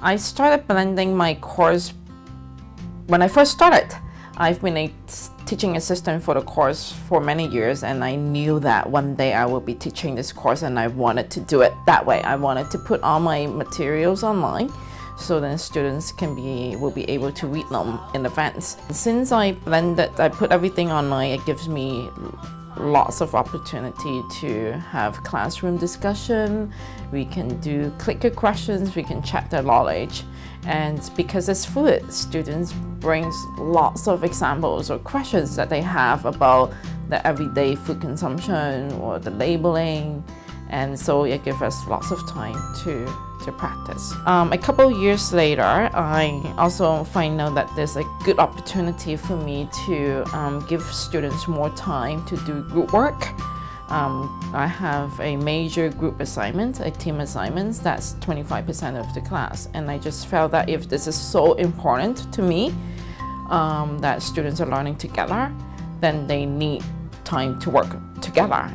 I started blending my course when I first started. I've been a teaching assistant for the course for many years and I knew that one day I would be teaching this course and I wanted to do it that way. I wanted to put all my materials online so then students can be will be able to read them in advance. Since I blended, I put everything online, it gives me lots of opportunity to have classroom discussion. We can do clicker questions, we can check their knowledge. And because it's fluid, students brings lots of examples or questions that they have about the everyday food consumption or the labeling. And so it gives us lots of time to to practice. Um, a couple years later, I also find out that there's a good opportunity for me to um, give students more time to do group work. Um, I have a major group assignment, a team assignment, that's 25% of the class. And I just felt that if this is so important to me, um, that students are learning together, then they need time to work together.